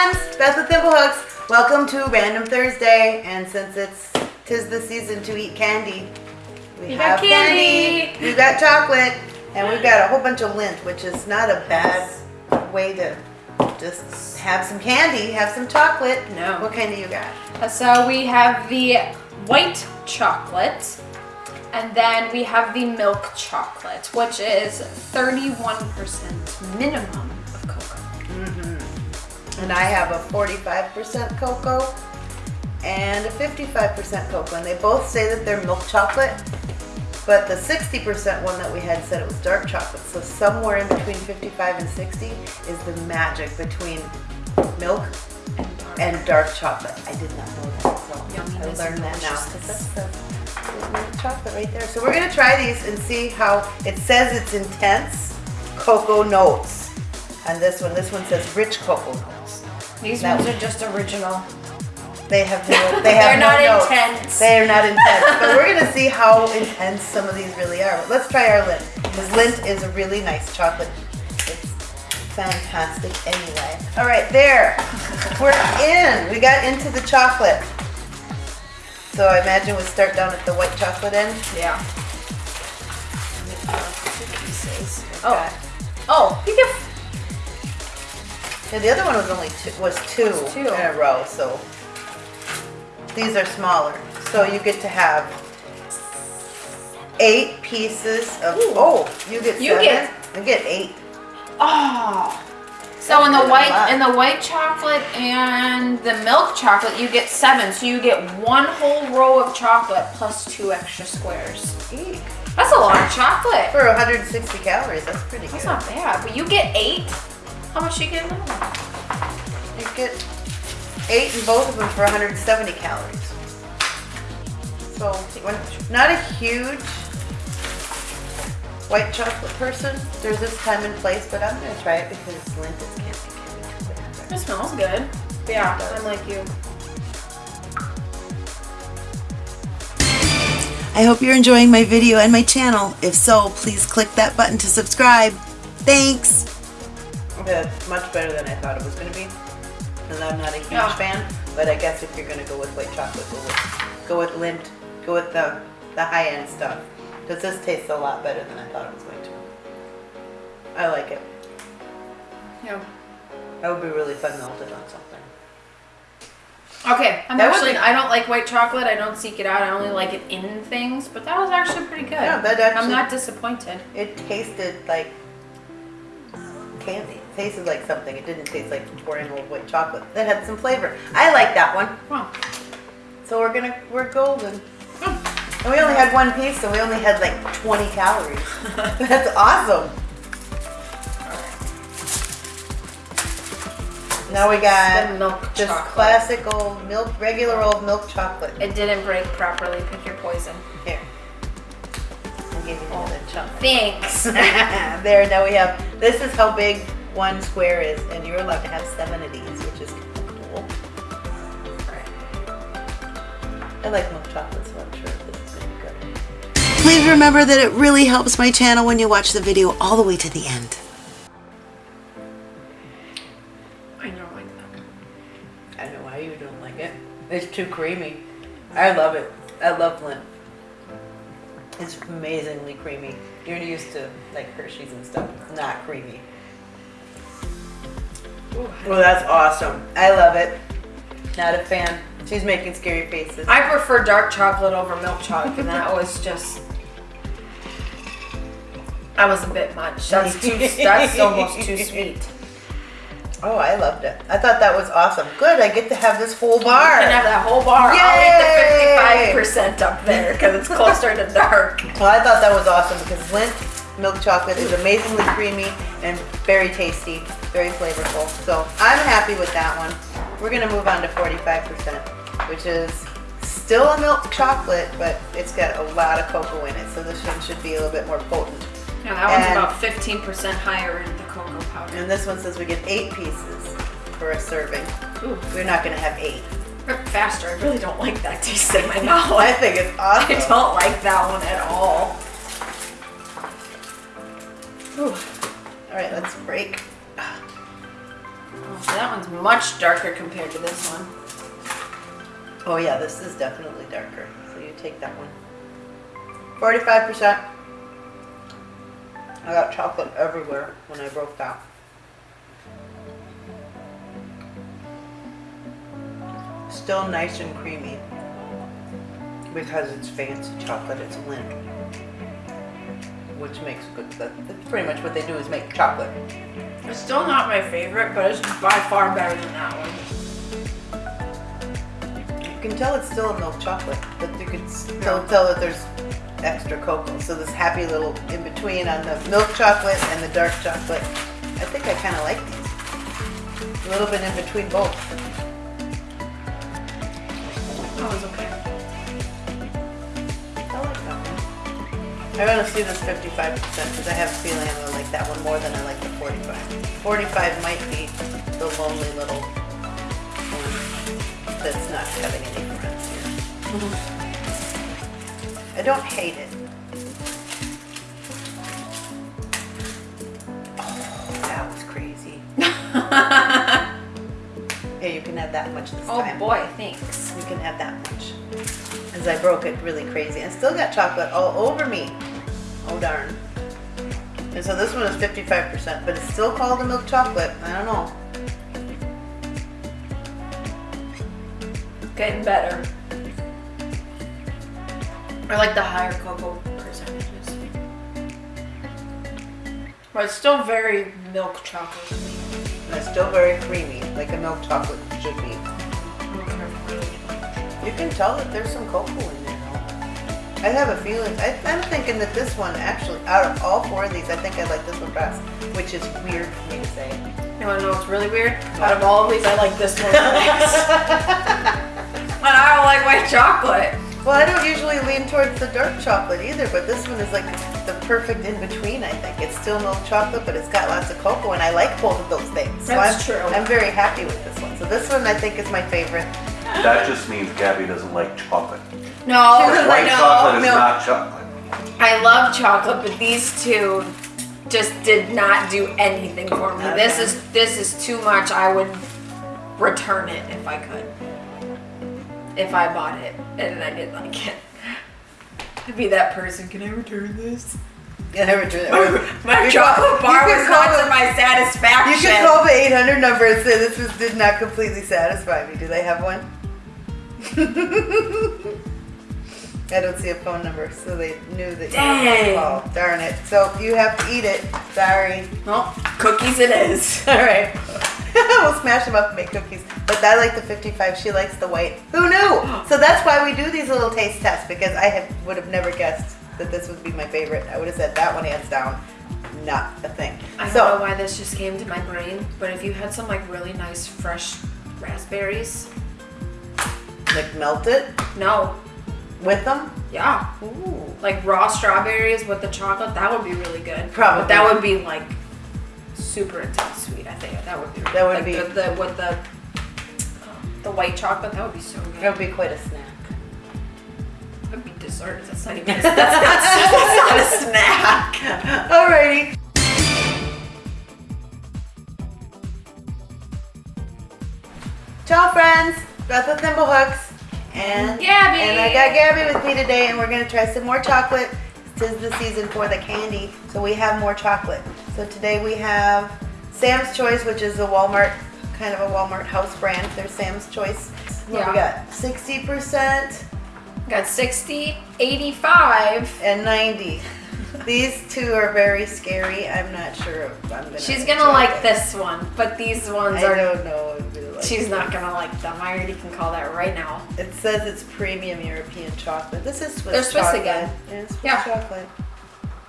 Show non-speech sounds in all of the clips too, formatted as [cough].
friends, Beth with Thimblehooks. Welcome to Random Thursday, and since it's tis the season to eat candy, we You have got candy. We've got chocolate, and we've got a whole bunch of Lindt, which is not a bad way to just have some candy, have some chocolate. No. What kind do you got? Uh, so we have the white chocolate, and then we have the milk chocolate, which is 31% minimum. And I have a 45% cocoa and a 55% cocoa. And they both say that they're milk chocolate, but the 60% one that we had said it was dark chocolate. So somewhere in between 55 and 60 is the magic between milk And dark. and dark chocolate. I did not know that, so I learned that now. that's the the milk chocolate right there. So we're gonna try these and see how, it says it's intense cocoa notes. And this one, this one says rich cocoa notes. These ones are just original. They have no, [laughs] they have They're no not notes. intense. They are not intense, but we're gonna [laughs] see how intense some of these really are. But let's try our Lindt, because Lindt is a really nice chocolate. It's fantastic anyway. All right, there, we're in. We got into the chocolate. So I imagine we'll start down at the white chocolate end. Yeah. Oh, Oh, you get yeah, the other one was only two, was two, two. in a row, so these are smaller. So you get to have eight pieces of. Ooh. Oh, you get You seven. get- You get eight. Oh. So in the white in the white chocolate and the milk chocolate, you get seven. So you get one whole row of chocolate plus two extra squares. Eek. That's a lot of chocolate. For 160 calories, that's pretty That's good. not bad. But you get eight. How much you get in that? You get eight in both of them for 170 calories. So, not a huge white chocolate person. There's this time and place, but I'm gonna try it because it's Lindt. It can't be too. It smells good. Yeah, I'm like you. I hope you're enjoying my video and my channel. If so, please click that button to subscribe. Thanks! That's much better than I thought it was gonna be. And I'm not a huge Yeah. fan, but I guess if you're gonna go with white chocolate, go with, go with Lindt, go with the, the high end stuff. Because this tastes a lot better than I thought it was going to. I like it. Yeah. That would be really fun melted on something. Okay, I'm That actually I don't like white chocolate. I don't seek it out. I only like it in things. But that was actually pretty good. Yeah, that actually- I'm not disappointed. It tasted like candy. Tasted like something. It didn't taste like pouring old white chocolate. That had some flavor. I like that one. Wow. So we're gonna, we're golden. And we only had one piece, so we only had like 20 calories. [laughs] That's awesome. Now we The got milk just chocolate. classic old milk, regular old milk chocolate. It didn't break properly. Pick your poison. Here. I'll give you another oh, chunk. Thanks. [laughs] there, now we have, this is how big one square is, and you're allowed to have seven of these, which is kind of cool. I like milk chocolate, so I'm sure this is gonna be good. Please remember that it really helps my channel when you watch the video all the way to the end. I don't like that. I don't know why you don't like it. It's too creamy. I love it. I love Lindt. It's amazingly creamy. You're used to like Hershey's and stuff. It's not creamy. Well, that's awesome. I love it. Not a fan. She's making scary faces. I prefer dark chocolate over milk chocolate, and that was just. That was a bit much. That's too. That's almost too [laughs] sweet. Oh, I loved it. I thought that was awesome. Good, I get to have this whole bar. You can have that whole bar. Yay! I'll eat the 55% up there because it's closer to dark. Well, I thought that was awesome because Lindt milk chocolate is amazingly creamy and very tasty, very flavorful. So I'm happy with that one. We're gonna move on to 45%, which is still a milk chocolate, but it's got a lot of cocoa in it. So this one should be a little bit more potent. Yeah, that one's And- about 15% higher in the cocoa powder. And this one says we get eight pieces for a serving. Ooh, We're not gonna have eight. faster. I really don't like that taste in my [laughs] mouth. I think it's I don't like that one at all. Ooh. All right, let's break. So that one's much darker compared to this one. Oh yeah, this is definitely darker. So you take that one. Forty-five percent. I got chocolate everywhere when I broke that. Still nice and creamy because it's fancy chocolate. It's Lindt, which makes good. That, that's pretty much what they do is make chocolate. It's still not my favorite, but it's by far better than that one. You can tell it's still a milk chocolate, but you can still tell that there's extra cocoa. So this happy little in between on the milk chocolate and the dark chocolate. I think I kind of like these. A little bit in between both. That was okay. I want to see this 55% because I have a feeling I'm going to like that one more than I like the 45. 45 might be the lonely little one that's not having any friends here. Mm-hmm. I don't hate it. Oh, that was crazy. [laughs] Here, you can have that much this oh time. boy, thanks. You can have that much. As I broke it really crazy. And still got chocolate all over me. Oh darn. And so this one is 55%, but it's still called a milk chocolate. I don't know. Getting better. I like the higher cocoa percentages. But it's still very milk chocolate. And it's still very creamy, like a milk chocolate should be. You can tell that there's some cocoa in there though. I have a feeling, I, I'm thinking that this one actually, out of all four of these, I think I like this one best, which is weird for me to say. You wanna know what's really weird? Out of all of these, I like this one the best. [laughs] [laughs] and I don't like white chocolate. Well, I don't usually lean towards the dark chocolate either, but this one is like the perfect in between, I think. It's still milk chocolate, but it's got lots of cocoa, and I like both of those things. So That's I'm, true. I'm very happy with this one. So this one I think is my favorite. That just means Gabby doesn't like chocolate. No, [laughs] White no, chocolate is milk. not chocolate. I love chocolate, but these two just did not do anything for me. This is this is too much. I would return it if I could. If I bought it and I didn't like it. I'd be that person. Can I return this? Yeah, I return it. [laughs] My You chocolate bar you was can not to my You satisfaction. can call the 800 number and say this was, did not completely satisfy me. Do they have one? [laughs] I don't see a phone number, so they knew that you Dang. were call. Darn it. So you have to eat it. Sorry. well, cookies it is. [laughs] All right. [laughs] we'll smash them up and make cookies. But I like the 55. She likes the white. Who knew? [gasps] So that's why we do these little taste tests because I have, would have never guessed that this would be my favorite. I would have said that one hands down. Not a thing. I don't know why this just came to my brain, but if you had some like really nice fresh raspberries, like melt it no, with them. yeah, Ooh. like raw strawberries with the chocolate, that would be really good. Probably. But that would be like super intense sweet. I think that would be. That would like be- the, the with the um, the white chocolate. That would be so good. That would be quite a snack. That would be dessert. That's not [laughs] even. That's not, that's not a snack. [laughs] Alrighty. Ciao friends, Beth with Thimblehooks. And Gabby. And I got Gabby with me today and we're gonna try some more chocolate. This is the season for the candy, so we have more chocolate. So today we have Sam's Choice, which is a Walmart, kind of a Walmart house brand. There's Sam's Choice. What we got? 60% Got 60, 85. and 90. These two are very scary. I'm not sure if I'm gonna She's gonna like them. this one, but these ones I are. don't know. If we like She's not gonna like them. I already can call that right now. It says it's premium European chocolate. This is Swiss They're Swiss chocolate. again. Yeah, it's Swiss Yeah. chocolate.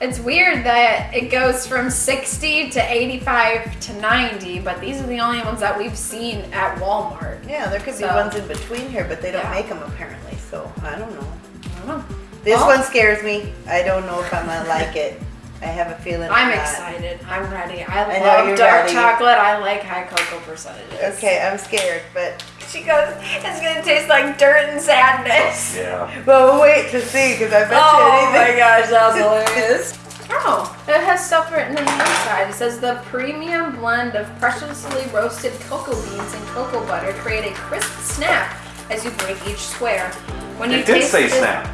It's weird that it goes from 60 to 85 to 90, but these are the only ones that we've seen at Walmart. Yeah, there could be ones in between here, but they don't Yeah. make them apparently. So I don't know. I don't know. This Well- one scares me. I don't know if I'm gonna like it. I have a feeling. I'm not. excited. I'm ready. I, I love dark ready. chocolate. I like high cocoa percentages. Okay, I'm scared, but She goes, it's gonna taste like dirt and sadness. Yeah. well, we'll wait to see because I bet Oh you anything. Oh my gosh, that was [laughs] hilarious. Oh, it has stuff written in the inside. It says the premium blend of preciously roasted cocoa beans and cocoa butter create a crisp snap as you break each square. When you It did say this- snap,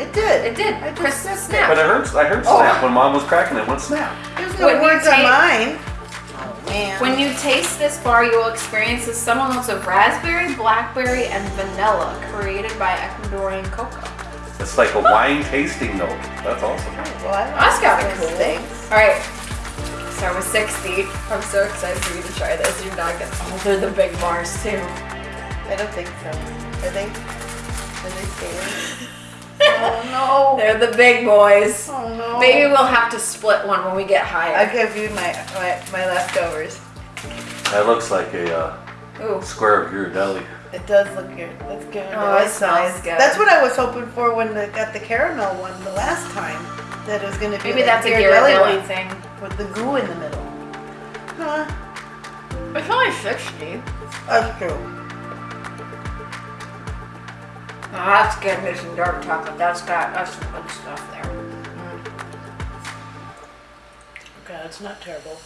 It did. It did. I just Crisp snap. but I heard I heard Oh. snap when mom was cracking it. Went snap. There's no When you words on mine. Oh man. When you taste this bar, you will experience the subtle notes of raspberry, blackberry, and vanilla created by Ecuadorian cocoa. It's like a wine tasting note. That's awesome. well, I That's gotta be cool. things. All right. Start with 60. I'm so excited for you to try this. You're not gonna. Oh, they're the big bars too. I don't think so. Are they? Are they scared? [laughs] oh no. They're the big boys. Oh no. Maybe we'll have to split one when we get higher. I higher. give you my my, my leftovers. That looks like a uh, square of Ghirardelli. It does look good. That's good. Oh, I like it smells size. good. That's what I was hoping for when I got the caramel one the last time. That it was going to be Maybe that's a Ghirardelli Ghirardelli thing. with the goo in the middle. Huh? It's only 60. That's true. Oh, that's good. There's some dark chocolate. That's got that's some good stuff there. Mm. Okay, it's not terrible.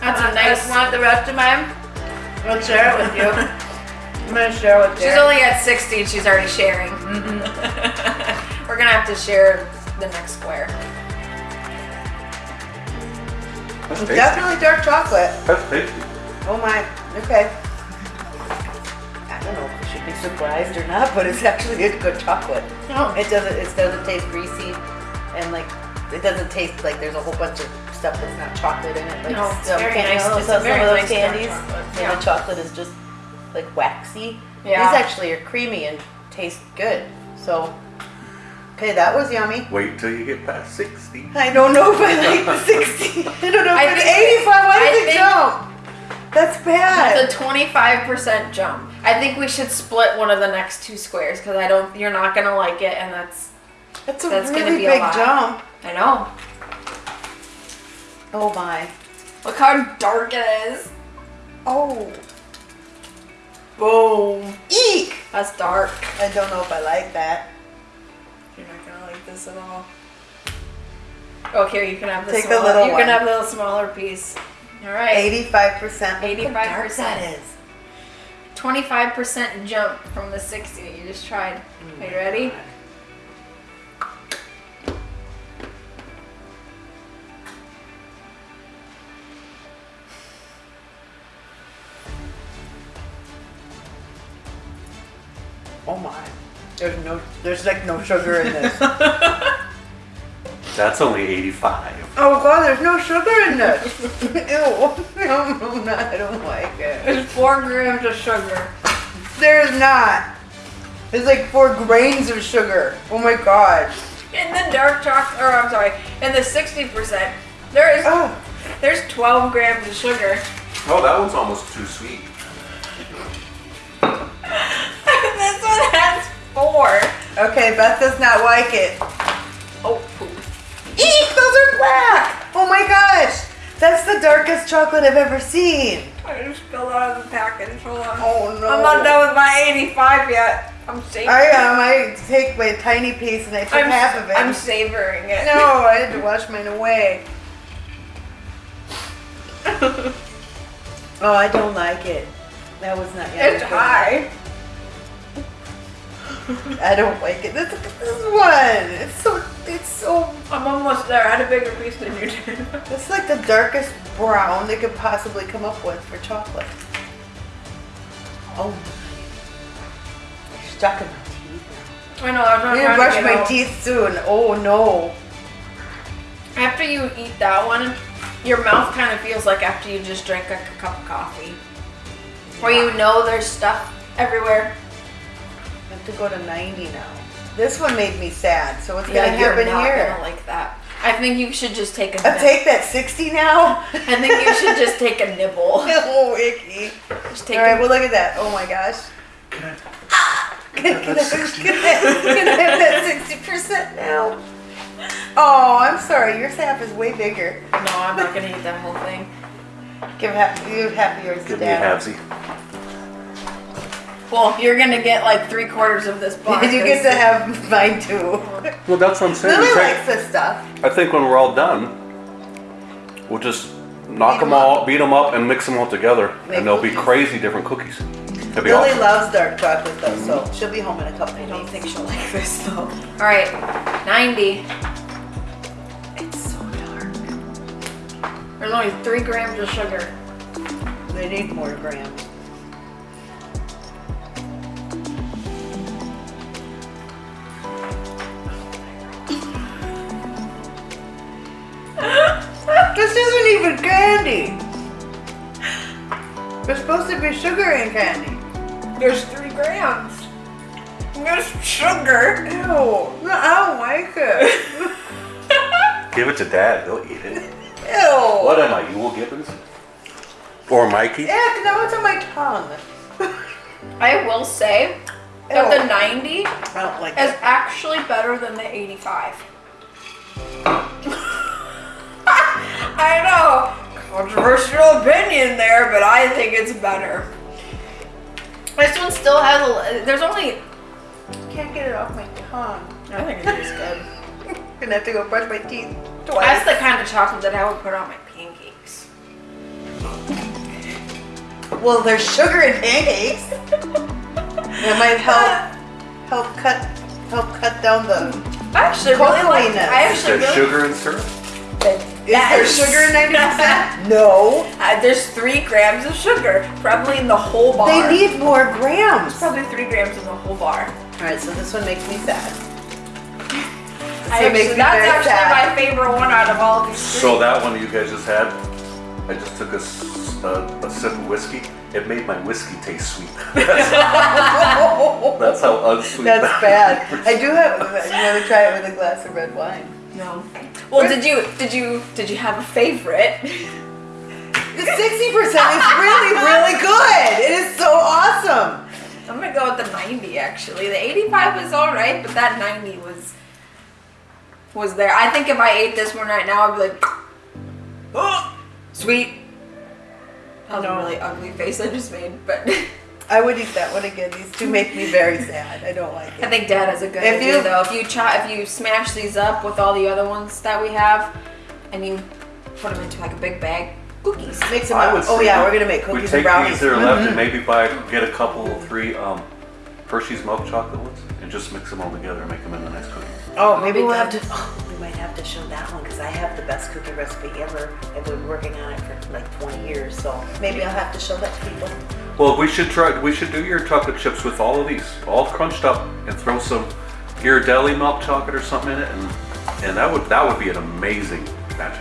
That's a Want- nice. Want the rest of mine? I'll share it with you. [laughs] I'm gonna share it with you. She's only at 60 and she's already sharing. Mm-hmm. [laughs] We're gonna have to share the next square. That's tasty. Definitely dark chocolate. That's tasty. Oh my. Okay. Be surprised or not, but it's actually a good chocolate. Oh. It doesn't. It doesn't taste greasy, and like it doesn't taste like there's a whole bunch of stuff that's not chocolate in it. Like No, it's some very can- nice. It's some very of those nice candies chocolate. where Yeah. the chocolate is just like waxy. Yeah. These actually are creamy and taste good. So, okay, that was yummy. Wait till you get past 60. I don't know if I like the 60. [laughs] I don't know if I it's think- 85. Why I did it think- jump? That's bad. That's a 25% jump. I think we should split one of the next two squares because I don't. You're not gonna like it, and that's. That's a that's gonna really be a big lot. jump. I know. Oh my. Look how dark it is. Oh. Boom. Eek. That's dark. I don't know if I like that. You're not gonna like this at all. Oh, here you can have the Take the little You one. can have the little smaller piece. All right. 85%. Look how dark 85%. That is. 25% jump from the 60 that you just tried. Mm, Are you ready? Oh my. There's no. There's like no sugar in this. [laughs] That's only 85. Oh god, there's no sugar in this. [laughs] Ew. No, [laughs] no, I don't like it. There's four grams of sugar. There's not. There's like four grains of sugar. Oh my god. In the dark chocolate, or I'm sorry, in the 60%, there is Oh. there's 12 grams of sugar. Oh, that one's almost too sweet. [laughs] this one has four. Okay, Beth does not like it. Oh, poop. Eek, those are black! Oh my gosh! That's the darkest chocolate I've ever seen. I just spilled out of the package. Hold on. Oh no. I'm not done with my 85 yet. I'm savoring. I am. I take my tiny piece and I took I'm, half of it. I'm savoring it. no, I had to wash mine away. [laughs] oh, I don't like it. That was not yummy. It's high. [laughs] I don't like it. This, this one. It's so. It's so. I'm almost there. I had a bigger piece than you did. [laughs] It's like the darkest brown they could possibly come up with for chocolate. Oh. You're stuck in my teeth. I know. I'm not I'm trying gonna brush my out. teeth soon. Oh no. After you eat that one, your mouth kind of feels like after you just drank like a cup of coffee. Where you know there's stuff everywhere. I have to go to 90 now. This one made me sad, so what's Yeah, gonna happen not here? gonna like that. I think you should just take a. Uh, nibble. take that 60 now? I think you should just take a nibble. [laughs] oh, icky. Just take All right, a- well, look at that. Oh my gosh. Can I- Can I, can I, can I, can I have that 60% now? Oh, I'm sorry. Your sap is way bigger. No, I'm not gonna eat that whole thing. Give half, give half of yours to Give me a Dad. Halvesy. Well, you're gonna get like three quarters of this box. you get to have mine too. Well, that's what I'm saying. Lily likes this stuff. I think when we're all done, we'll just knock Beat them 'em all, up. beat them up, and mix them all together, Make and they'll be crazy different cookies. It'll Lily awesome. loves dark chocolate though, so mm-hmm. she'll be home in a couple I don't weeks. think she'll like this though. All right, 90. It's so dark. There's only three grams of sugar. They need more grams. Candy. There's supposed to be sugar in candy. There's three grams. There's sugar. Ew, no, I don't like it. [laughs] Give it to Dad. They'll eat it. Ew. What am I, Euell Gibbons? Or Mikey? Yeah, now it's on my tongue. [laughs] I will say that Ew. the 90 I don't like is it. actually better than the 85. [laughs] I know, controversial opinion there, but I think it's better. This one still has a. There's only. Can't get it off my tongue. I think it tastes good. [laughs] Gonna have to go brush my teeth That's the kind of chocolate that I would put on my pancakes. Well, there's sugar in pancakes. [laughs] That might help help cut help cut down the. I actually really like. Cocoa-iness. I Is actually there really. sugar and syrup? Is That there is- sugar in ninety percent? [laughs] No. Uh, there's three grams of sugar, probably in the whole bar. They need more grams. All probably three grams in the whole bar. All right, so this one makes me sad. I one makes actually, me that's very actually sad. my favorite one out of all of these three. So that one you guys just had, I just took a sip of whiskey. It made my whiskey taste sweet. [laughs] That's how unsweet That's that bad. [laughs] I do have. You want to try it with a glass of red wine? No. Well, did you did you did you have a favorite? The sixty percent is really, really good. It is so awesome. I'm gonna go with the 90 actually. The 85 was all right, but that 90 was was there. I think if I ate this one right now, I'd be like, oh, [gasps] sweet. That was a really ugly face I just made, but [laughs] I would eat that one again. These two make me very sad. I don't like it. I think Dad has a good If idea you- though. If you chop, if you smash these up with all the other ones that we have, and you put them into like a big bag, cookies. Make some. I would Oh yeah, we're gonna make cookies. We cookies take and brownies. these that are left and Mhm. maybe buy, get a couple, three um, Hershey's milk chocolate ones and just mix them all together and make them into nice cookies. Oh, maybe we'll have to. Oh, we might have to show that one because I have the best cookie recipe ever. I've been working on it for like 20 years, so maybe I'll have to show that to people. Well, we should try. We should do your chocolate chips with all of these, all crunched up, and throw some Ghirardelli milk chocolate or something in it, and and that would that would be an amazing batch.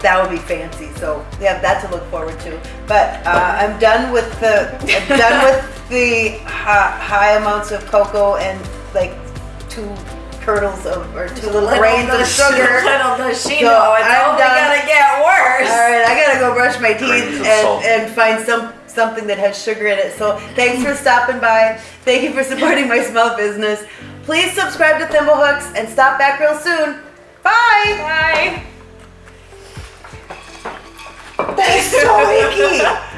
That would be fancy. So we have that to look forward to. But uh, I'm done with the. I'm done with the high, high amounts of cocoa and like two kernels of or two little grains of sugar. Little does So, I'm only done. gonna get worse. All right, I gotta go brush my teeth and, and find some something that has sugar in it. So thanks for stopping by. Thank you for supporting my small business. Please subscribe to Thimblehooks and stop back real soon. Bye. Bye. That is so icky.